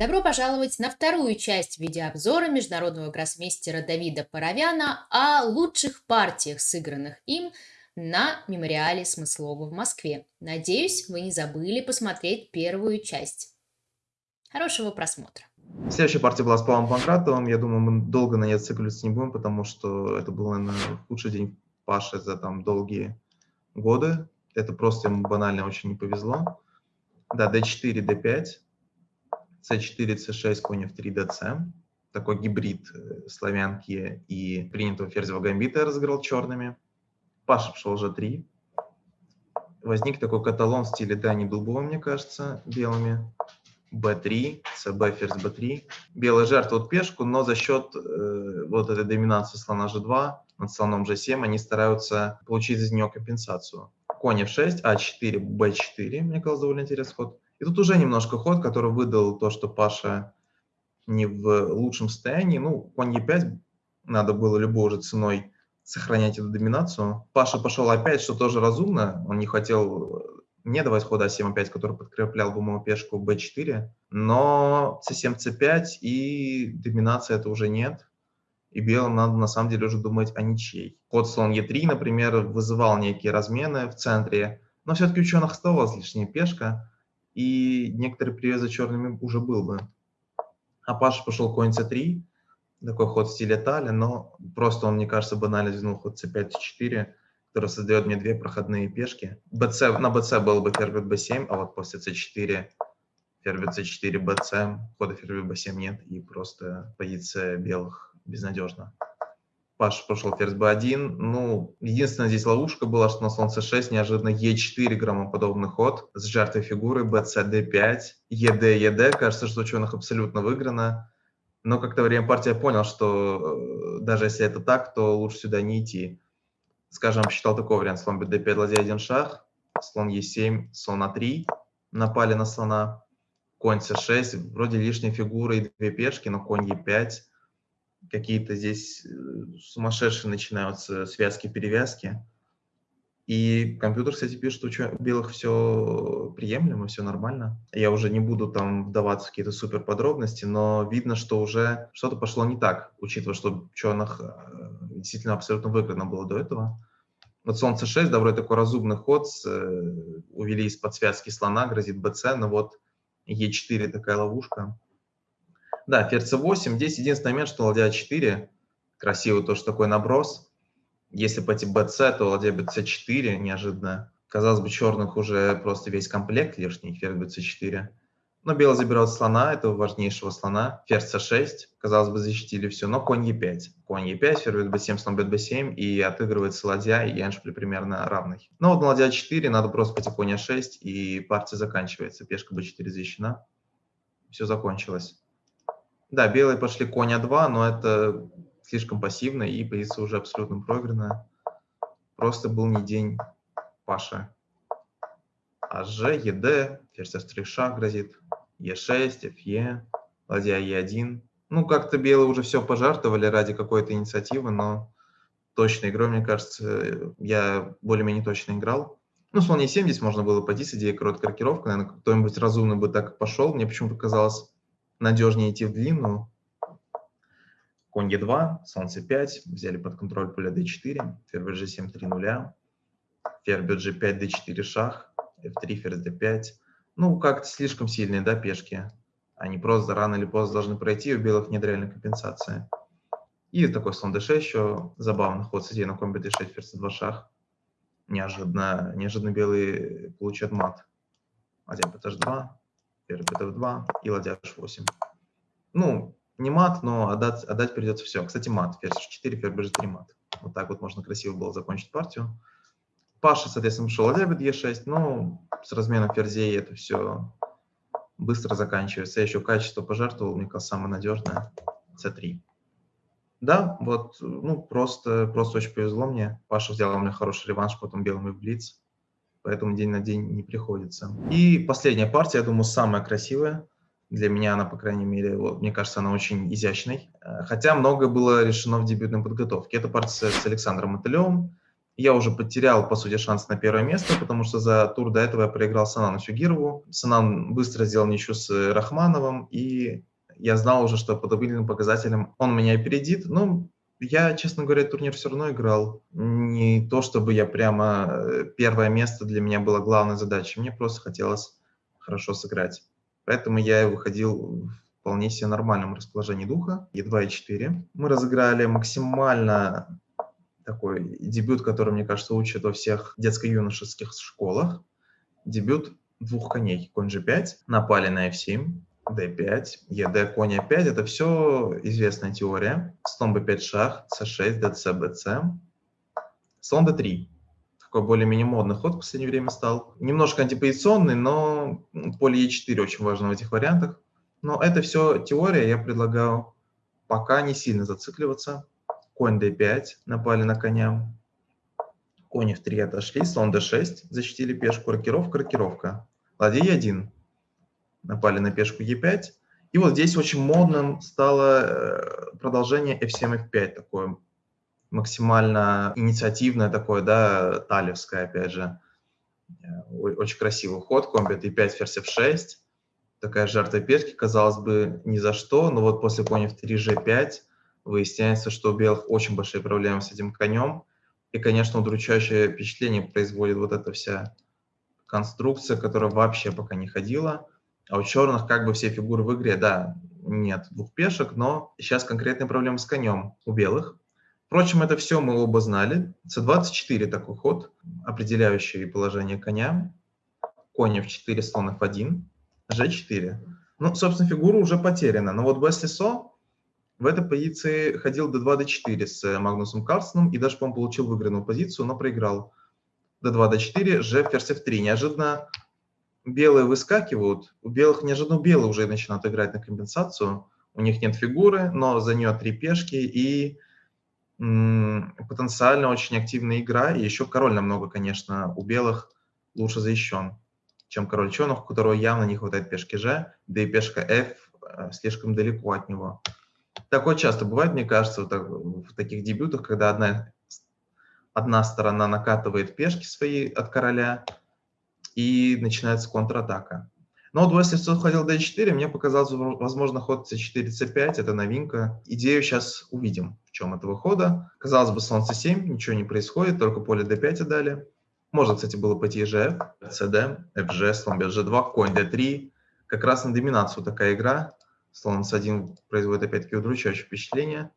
Добро пожаловать на вторую часть видеообзора международного гроссмейстера Давида Паровяна о лучших партиях, сыгранных им на мемориале Смыслова в Москве. Надеюсь, вы не забыли посмотреть первую часть. Хорошего просмотра. Следующая партия была с Павлом Панкратовым. Я думаю, мы долго на ней зацикливаться не будем, потому что это был, наверное, худший день Паши за там долгие годы. Это просто ему банально очень не повезло. Да, d4, d5, c4, c6, конь f3, dc. Такой гибрид э, славянки и принятого ферзевого гамбита я разыграл черными. Паша пошел g3. Возник такой каталон в стиле Дани Дубова, мне кажется, белыми b3, cb, ферзь b3. Белая жертвует пешку, но за счет э, вот этой доминации слона g2 над слоном g7 они стараются получить из нее компенсацию. Конь f6, a4, b4, мне казалось довольно интересный ход. И тут уже немножко ход, который выдал то, что Паша не в лучшем состоянии. Ну, конь e5 надо было любой уже ценой сохранять эту доминацию. Паша пошел опять, что тоже разумно. Он не хотел не давать хода А7, 5 который подкреплял бы мою пешку b4, но c7, c5 и доминация это уже нет. И белым надо на самом деле уже думать о ничьей. Ход слон e3, например, вызывал некие размены в центре, но все-таки у черных оставалась лишняя пешка, и некоторый привес за черными уже был бы. А Паша пошел конь c3, такой ход в стиле Тали, но просто он, мне кажется, банально двинул ход c5, c4, который создает мне две проходные пешки. BC, на BC был бы ферзь B7, а вот после C4 ферзь C4, BC, хода ферзь B7 нет, и просто позиция белых безнадежна. Паш пошел ферзь B1. Ну, единственная здесь ловушка была, что на слон C6 неожиданно E4 громоподобный ход. С жертвой фигуры BC D5, ED, ED. Кажется, что у черных абсолютно выиграно. Но как-то время партия понял, что э, даже если это так, то лучше сюда не идти. Скажем, считал такой вариант, слон bd5, ладья 1 шаг, слон e7, слон а3, напали на слона, конь c6, вроде лишние фигуры и две пешки, но конь e5, какие-то здесь э, сумасшедшие начинаются связки-перевязки. И компьютер, кстати, пишет, что у белых все приемлемо, все нормально. Я уже не буду там вдаваться в какие-то супер подробности, но видно, что уже что-то пошло не так, учитывая, что черных э, действительно абсолютно выгодно было до этого. Вот солнце 6, да, вроде такой разумный ход, с, э, увели из-под связки слона, грозит bc, но вот e4 такая ловушка. Да, ферзь 8 здесь единственный момент, что ладья 4, красивый тоже такой наброс, если пойти bc, то ладья bc4 неожиданно. Казалось бы, черных уже просто весь комплект лишний, ферзь bc4. Но белый забирает слона, этого важнейшего слона. Ферзь c6, казалось бы, защитили все, но конь e5. Конь e5, ферзь b7, слон b7, и отыгрывается ладья, и эншпиль примерно равный. Но вот на ладья 4 надо просто пойти конь a6, и партия заканчивается. Пешка b4 защищена. Все закончилось. Да, белые пошли конь а2, но это слишком пассивно, и позиция уже абсолютно проигранная. Просто был не день Паши. АЖ, ЕД, ферзь f3 шаг грозит, Е6, ФЕ, ладья Е1. Ну, как-то белые уже все пожертвовали ради какой-то инициативы, но точной игрой, мне кажется, я более-менее точно играл. Ну, слон Е7 здесь можно было пойти с идеей короткой рокировка. Наверное, кто-нибудь разумный бы так пошел. Мне почему-то казалось надежнее идти в длинную. Конь Е2, слон С5, взяли под контроль поле d4, ферзь g7, 3 нуля, ферзь g5, d4 шах, f3, ферзь d5. Ну, как-то слишком сильные, да, пешки. Они просто рано или поздно должны пройти, у белых нет реальной компенсации. И такой слон d6 еще, забавный ход с на комби d6, ферзь 2 шах. Неожиданно, неожиданно белые получат мат. Ладья bth2, ферзь btf2 и ладья h8. Ну, не мат, но отдать, отдать придется все. Кстати, мат. Ферзь 4, ферзь b3 мат. Вот так вот можно красиво было закончить партию. Паша, соответственно, пошел ладья e6, но с разменом ферзей это все быстро заканчивается. Я еще качество пожертвовал, мне кажется, самое надежное. c3. Да, вот, ну, просто, просто очень повезло мне. Паша взял у меня хороший реванш, потом белым и в блиц. Поэтому день на день не приходится. И последняя партия, я думаю, самая красивая. Для меня она, по крайней мере, вот, мне кажется, она очень изящной. Э, хотя многое было решено в дебютной подготовке. Это партия с Александром Мотылевым. я уже потерял, по сути, шанс на первое место, потому что за тур до этого я проиграл Санану Сюгирову. Санан быстро сделал ничью с Рахмановым, и я знал уже, что по табличным показателям он меня опередит. Ну, я, честно говоря, турнир все равно играл. Не то, чтобы я прямо э, первое место для меня было главной задачей. Мне просто хотелось хорошо сыграть. Поэтому я выходил в вполне себе нормальном расположении духа. Е2 и 4. Мы разыграли максимально такой дебют, который, мне кажется, учат во всех детско-юношеских школах. Дебют двух коней. Конь G5, напали на F7, D5, ED, конь A5. Это все известная теория. Слон B5 шах, C6, DC, BC. Слон D3. Такой более-менее модный ход в последнее время стал. Немножко антипозиционный, но поле E4 очень важно в этих вариантах. Но это все теория, я предлагаю пока не сильно зацикливаться конь d5, напали на коня, конь f3 отошли, слон d6, защитили пешку, рокировка, рокировка, ладья e1, напали на пешку e5, и вот здесь очень модным стало э, продолжение f7, f5, такое максимально инициативное такое, да, талевское, опять же. Э, очень красивый ход, конь b3, ферзь f6, такая жертва пешки, казалось бы, ни за что, но вот после коня в 3 g5 выясняется, что у белых очень большие проблемы с этим конем. И, конечно, удручающее впечатление производит вот эта вся конструкция, которая вообще пока не ходила. А у черных как бы все фигуры в игре, да, нет двух пешек, но сейчас конкретные проблемы с конем у белых. Впрочем, это все мы оба знали. С24 такой ход, определяющий положение коня. Конь f4, слон f1, g4. Ну, собственно, фигура уже потеряна. Но вот если со, в этой позиции ходил d2, d4 с э, Магнусом Карлсоном и даже, по-моему, получил выигранную позицию, но проиграл. d2, d4, g, ферзь f3. Неожиданно белые выскакивают. У белых неожиданно белые уже начинают играть на компенсацию. У них нет фигуры, но за нее три пешки и потенциально очень активная игра. И еще король намного, конечно, у белых лучше защищен, чем король черных, у которого явно не хватает пешки g, да и пешка f э, слишком далеко от него. Такое часто бывает, мне кажется, в таких дебютах, когда одна, одна сторона накатывает пешки свои от короля, и начинается контратака. Но если все ходил d4, мне показалось, возможно, ход c4, c5, это новинка. Идею сейчас увидим, в чем этого хода. Казалось бы, слон c7, ничего не происходит, только поле d5 отдали. Можно, кстати, было пойти gf, cd, fg, слон бьет g2, конь d3. Как раз на доминацию такая игра. Слон s1 производит опять-таки удручающее впечатление.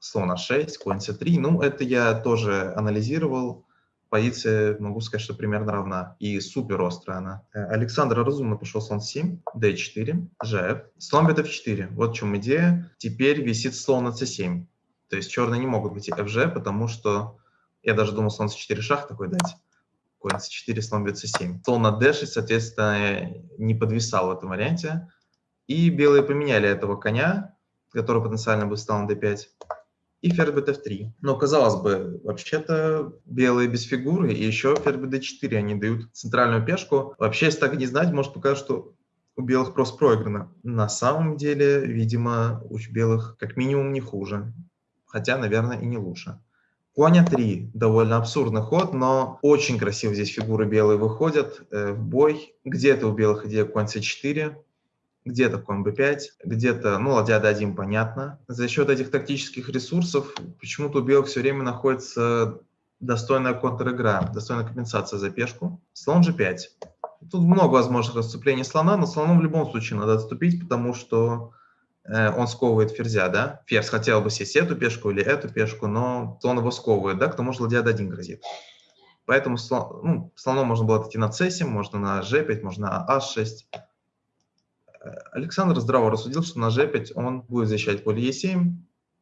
Слон a6, конь c3. Ну, это я тоже анализировал. Позиция, могу сказать, что примерно равна. И супер острая она. Э, Александр разумно пошел слон 7, d4, gf. Слон бьет f4. Вот в чем идея. Теперь висит слон на c7. То есть черные не могут быть fg, потому что я даже думал слон c4 шах такой дать. Конь c4, слон бьет c7. Слон на d6, соответственно, не подвисал в этом варианте. И белые поменяли этого коня, который потенциально бы стал на d5, и ферзь bf3. Но, казалось бы, вообще-то белые без фигуры, и еще ферзь bd4 они дают центральную пешку. Вообще, если так не знать, может показать, что у белых просто проиграно. На самом деле, видимо, у белых как минимум не хуже. Хотя, наверное, и не лучше. Конь 3 довольно абсурдный ход, но очень красиво здесь фигуры белые выходят э, в бой. Где-то у белых идея конь c4, где-то конь b5, где-то, ну, ладья d1, понятно. За счет этих тактических ресурсов почему-то у белых все время находится достойная контр-игра, достойная компенсация за пешку. Слон g5. Тут много возможных отступлений слона, но слоном в любом случае надо отступить, потому что э, он сковывает ферзя, да? Ферзь хотел бы сесть эту пешку или эту пешку, но слон его сковывает, да? К тому же ладья d1 грозит. Поэтому слон, ну, слоном можно было идти на c7, можно на g5, можно на a6. Александр здраво рассудил, что на g5 он будет защищать поле e7,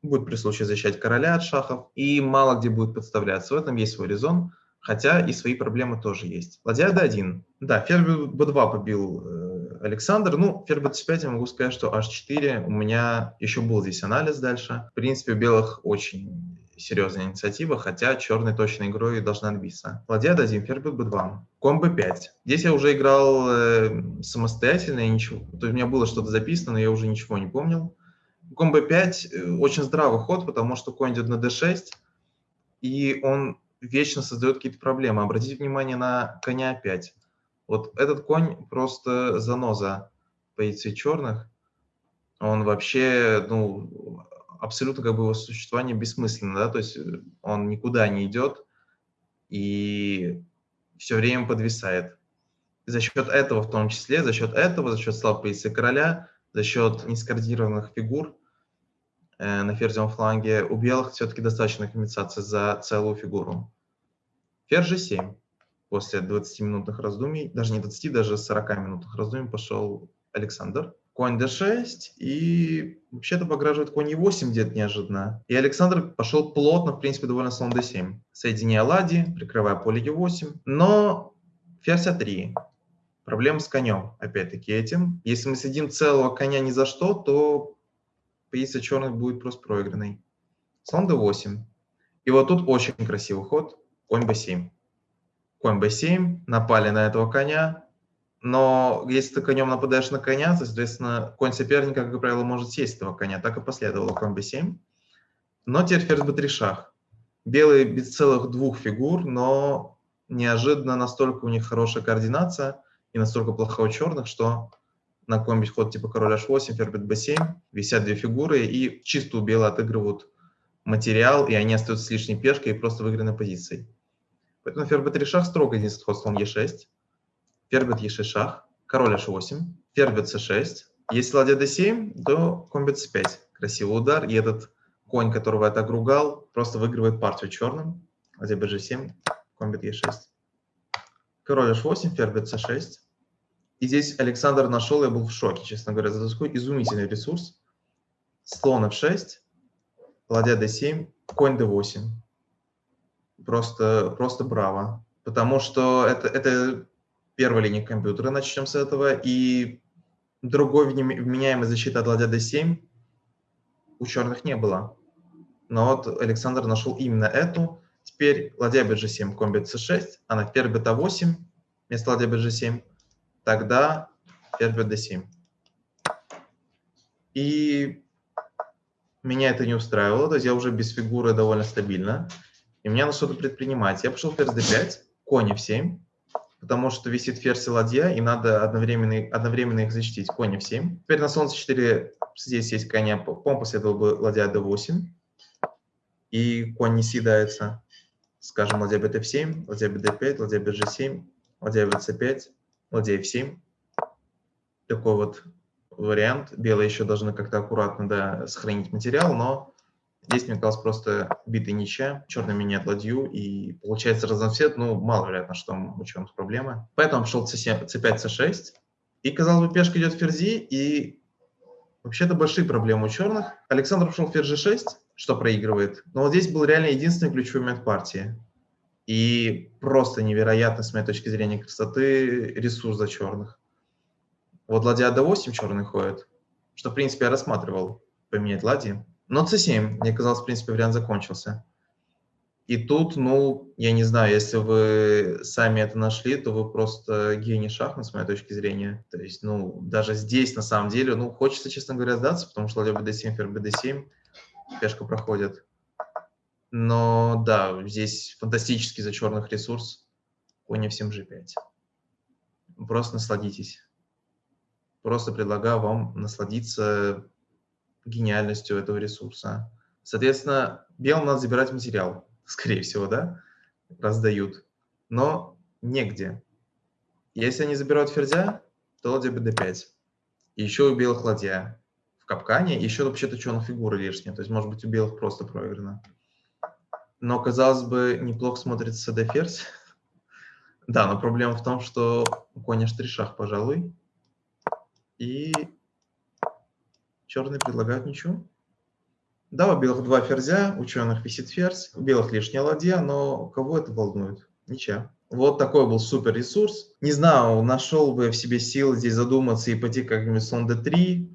будет при случае защищать короля от шахов и мало где будет подставляться. В этом есть свой резон, хотя и свои проблемы тоже есть. Ладья d1. Да, ферзь b2 побил э, Александр. Ну, ферзь b5 я могу сказать, что h4 у меня еще был здесь анализ дальше. В принципе, у белых очень серьезная инициатива, хотя черной точной игрой должна отбиться. Ладья d1, ферзь b2, конь b5. Здесь я уже играл э, самостоятельно, и ничего, то есть у меня было что-то записано, но я уже ничего не помнил. Конь b5 э, очень здравый ход, потому что конь идет на d6, и он вечно создает какие-то проблемы. Обратите внимание на коня 5. Вот этот конь просто заноза позиции черных. Он вообще, ну, абсолютно как бы его существование бессмысленно, да, то есть э, он никуда не идет и все время подвисает. И за счет этого в том числе, за счет этого, за счет слабой позиции короля, за счет нескоординированных фигур э, на ферзевом фланге у белых все-таки достаточно компенсации за целую фигуру. Ферзь g7 после 20-минутных раздумий, даже не 20, даже 40 минутных раздумий пошел Александр. Конь d6, и вообще-то пограживает конь e8 где-то неожиданно. И Александр пошел плотно, в принципе, довольно слон d7. Соединяя ладьи, прикрывая поле e8. Но ферзь a3. Проблема с конем, опять-таки, этим. Если мы сидим целого коня ни за что, то позиция черных будет просто проигранной. Слон d8. И вот тут очень красивый ход. Конь b7 конь b7, напали на этого коня, но если ты конем нападаешь на коня, соответственно, конь соперника, как правило, может сесть этого коня. Так и последовало конь b7. Но теперь ферзь b3 шах. Белые без целых двух фигур, но неожиданно настолько у них хорошая координация и настолько плоха у черных, что на какой-нибудь ход типа король h8, ферзь b7 висят две фигуры и чисто у белых отыгрывают материал, и они остаются с лишней пешкой и просто выигранной позицией. Поэтому ферзь b3 шах строго единственный ход слон e6, ферзь e6 шах, король h8, ферзь c6. Если ладья d7, то конь c5. Красивый удар, и этот конь, которого я так ругал, просто выигрывает партию черным. Ладья bg7, конь e6. Король h8, ферзь c6. И здесь Александр нашел, я был в шоке, честно говоря, за такой изумительный ресурс. Слон f6, ладья d7, конь d8 просто, просто браво. Потому что это, это первая линия компьютера, начнем с этого. И другой вменяемой защиты от ладья d7 у черных не было. Но вот Александр нашел именно эту. Теперь ладья bg7, комбит c6, а на ферзь beta8 вместо ладья bg7, тогда ферзь bd7. И меня это не устраивало, то есть я уже без фигуры довольно стабильно и мне надо что-то предпринимать. Я пошел ферзь d5, конь f7, потому что висит ферзь и ладья, и надо одновременно, одновременно их защитить. Конь f7. Теперь на солнце 4 здесь есть коня, по последовал бы ладья d8, и конь не съедается. Скажем, ладья bf7, ладья bd5, ладья bg7, ладья vc5, ладья f7. Такой вот вариант. Белые еще должны как-то аккуратно да, сохранить материал, но Здесь, мне казалось, просто битый ничья, черный меняет ладью, и получается разноцвет, ну, маловероятно, что у черных проблемы. Поэтому c7, c5, c6, и, казалось бы, пешка идет в ферзи, и вообще-то большие проблемы у черных. Александр пошел ферзь g6, что проигрывает, но вот здесь был реально единственный ключевой момент партии. И просто невероятно, с моей точки зрения, красоты ресурс за черных. Вот ладья d8 черный ходит, что, в принципе, я рассматривал поменять ладьи. Но c7, мне казалось, в принципе, вариант закончился. И тут, ну, я не знаю, если вы сами это нашли, то вы просто гений шахмат, с моей точки зрения. То есть, ну, даже здесь, на самом деле, ну, хочется, честно говоря, сдаться, потому что ладья bd7, ферзь bd7, пешка проходит. Но, да, здесь фантастический за черных ресурс, конь f7, g5. Просто насладитесь. Просто предлагаю вам насладиться гениальностью этого ресурса. Соответственно, белым надо забирать материал, скорее всего, да, раздают, но негде. Если они забирают ферзя, то ладья bd5. И еще у белых ладья в капкане, еще вообще-то черных фигуры лишние, то есть, может быть, у белых просто проиграно. Но, казалось бы, неплохо смотрится d ферзь. да, но проблема в том, что конь h3 шах, пожалуй. И Черные предлагают ничего. Да, у белых два ферзя, у черных висит ферзь, у белых лишняя ладья, но кого это волнует? Ничего. Вот такой был супер ресурс. Не знаю, нашел бы в себе силы здесь задуматься и пойти как-нибудь слон d3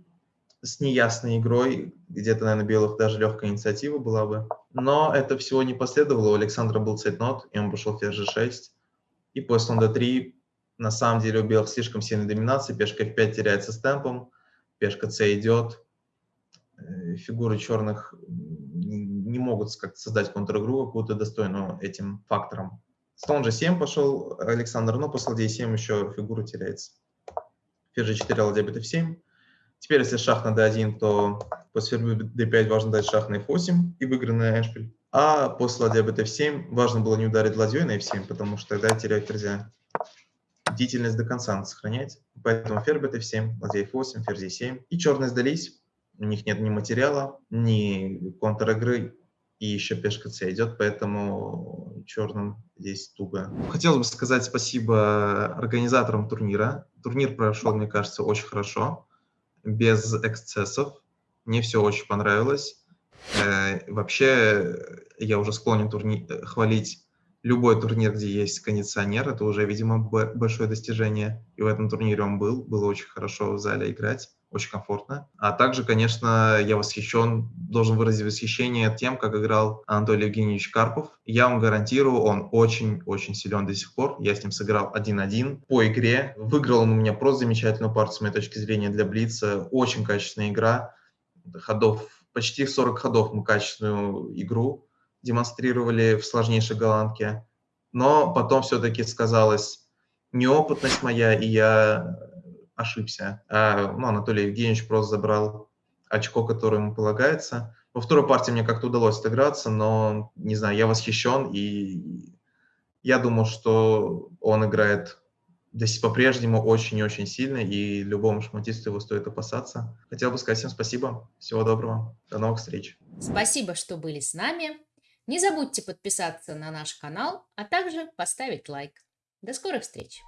с неясной игрой. Где-то, наверное, белых даже легкая инициатива была бы. Но это всего не последовало. У Александра был цейтнот, и он пошел ферзь g6. И после слон d3 на самом деле у белых слишком сильная доминация. Пешка f5 теряется с темпом, пешка c идет, фигуры черных не могут как создать контр-игру какую-то достойную этим фактором. Слон g7 пошел Александр, но после ладья 7 еще фигура теряется. Ферзь g4, ладья bf7. Теперь, если шах на d1, то после ферзь d5 важно дать шах на f8 и выигранный эшпиль. А после ладья bf7 важно было не ударить ладьей на f7, потому что тогда терять ферзя. Бдительность до конца надо сохранять. Поэтому ферзь bf7, ладья f8, ферзь e7. И черные сдались. У них нет ни материала, ни контр-игры, и еще пешка c идет, поэтому черным здесь туго. Хотелось бы сказать спасибо организаторам турнира. Турнир прошел, мне кажется, очень хорошо без эксцессов. Мне все очень понравилось. Э, вообще, я уже склонен турни... хвалить любой турнир, где есть кондиционер. Это уже, видимо, большое достижение. И в этом турнире он был. Было очень хорошо в зале играть очень комфортно. А также, конечно, я восхищен, должен выразить восхищение тем, как играл Анатолий Евгеньевич Карпов. Я вам гарантирую, он очень-очень силен до сих пор. Я с ним сыграл 1-1 по игре. Выиграл он у меня просто замечательную партию, с моей точки зрения, для Блица. Очень качественная игра. Ходов, почти 40 ходов мы качественную игру демонстрировали в сложнейшей голландке. Но потом все-таки сказалась неопытность моя, и я ошибся. А, ну, Анатолий Евгеньевич просто забрал очко, которое ему полагается. Во второй партии мне как-то удалось отыграться, но, не знаю, я восхищен, и я думаю, что он играет по-прежнему очень и очень сильно, и любому шахматисту его стоит опасаться. Хотел бы сказать всем спасибо. Всего доброго. До новых встреч. Спасибо, что были с нами. Не забудьте подписаться на наш канал, а также поставить лайк. До скорых встреч!